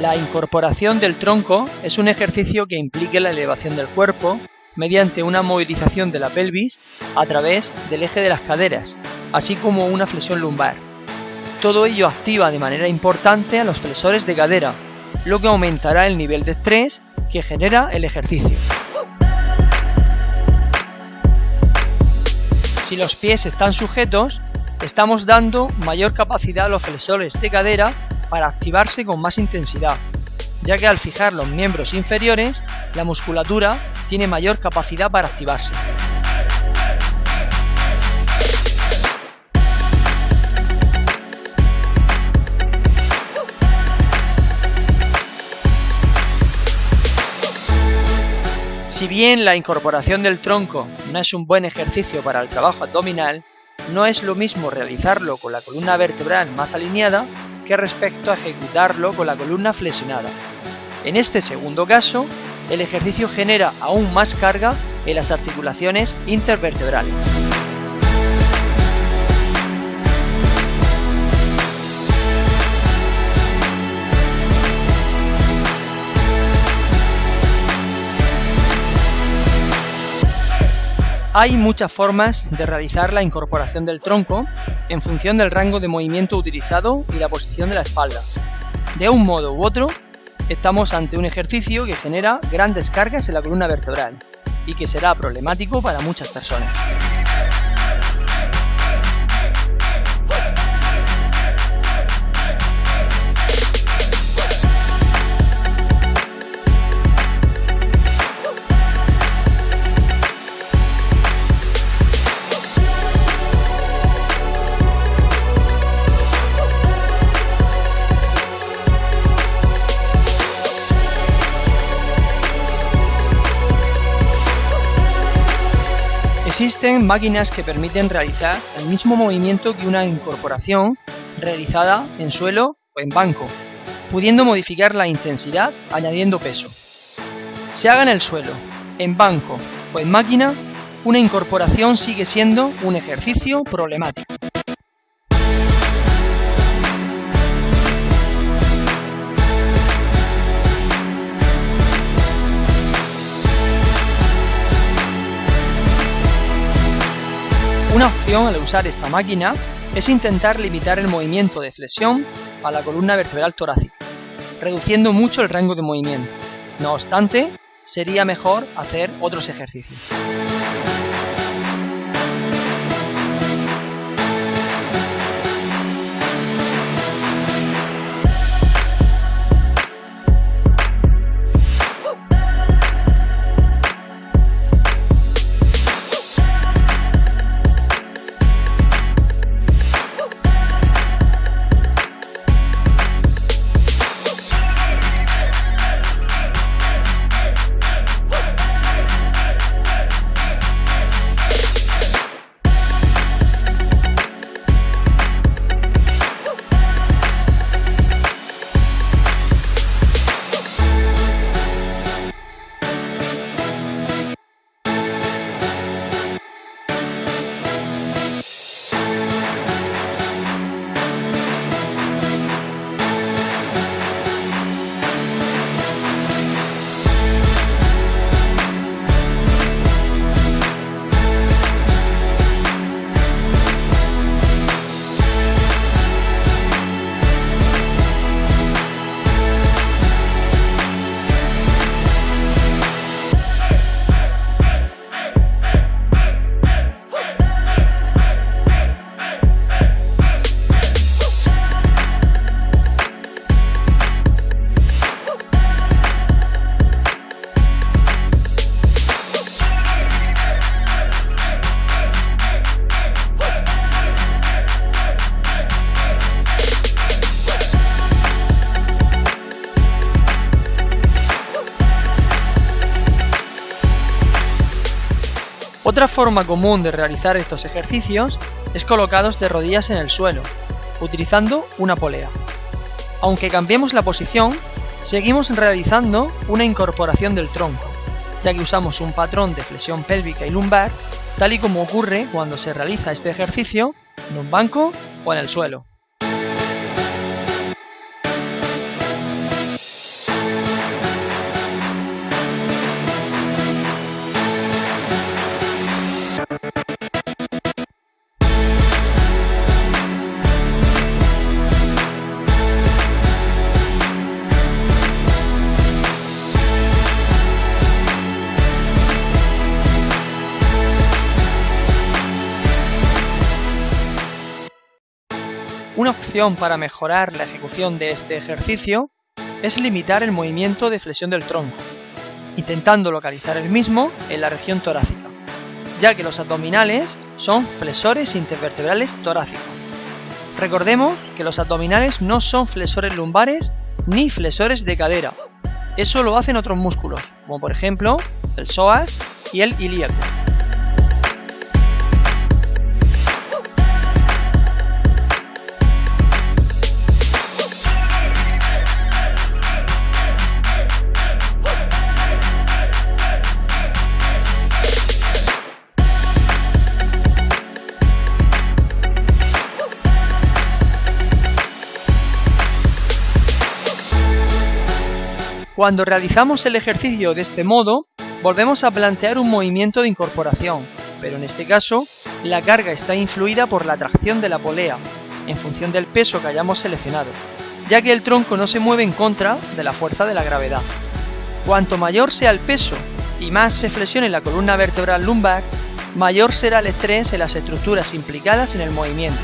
La incorporación del tronco es un ejercicio que implica la elevación del cuerpo mediante una movilización de la pelvis a través del eje de las caderas, así como una flexión lumbar. Todo ello activa de manera importante a los flexores de cadera, lo que aumentará el nivel de estrés que genera el ejercicio. Si los pies están sujetos, estamos dando mayor capacidad a los flexores de cadera para activarse con más intensidad, ya que al fijar los miembros inferiores, la musculatura tiene mayor capacidad para activarse. Si bien la incorporación del tronco no es un buen ejercicio para el trabajo abdominal, no es lo mismo realizarlo con la columna vertebral más alineada respecto a ejecutarlo con la columna flexionada. En este segundo caso, el ejercicio genera aún más carga en las articulaciones intervertebrales. Hay muchas formas de realizar la incorporación del tronco en función del rango de movimiento utilizado y la posición de la espalda. De un modo u otro, estamos ante un ejercicio que genera grandes cargas en la columna vertebral y que será problemático para muchas personas. Existen máquinas que permiten realizar el mismo movimiento que una incorporación realizada en suelo o en banco, pudiendo modificar la intensidad añadiendo peso. Se haga en el suelo, en banco o en máquina, una incorporación sigue siendo un ejercicio problemático. Una opción al usar esta máquina es intentar limitar el movimiento de flexión a la columna vertebral torácica, reduciendo mucho el rango de movimiento. No obstante, sería mejor hacer otros ejercicios. Otra forma común de realizar estos ejercicios es colocados de rodillas en el suelo, utilizando una polea. Aunque cambiemos la posición, seguimos realizando una incorporación del tronco, ya que usamos un patrón de flexión pélvica y lumbar, tal y como ocurre cuando se realiza este ejercicio en un banco o en el suelo. Una opción para mejorar la ejecución de este ejercicio es limitar el movimiento de flexión del tronco, intentando localizar el mismo en la región torácica, ya que los abdominales son flexores intervertebrales torácicos. Recordemos que los abdominales no son flexores lumbares ni flexores de cadera, eso lo hacen otros músculos, como por ejemplo el psoas y el ilíaco. Cuando realizamos el ejercicio de este modo, volvemos a plantear un movimiento de incorporación, pero en este caso, la carga está influida por la tracción de la polea, en función del peso que hayamos seleccionado, ya que el tronco no se mueve en contra de la fuerza de la gravedad. Cuanto mayor sea el peso y más se flexione la columna vertebral lumbar, mayor será el estrés en las estructuras implicadas en el movimiento.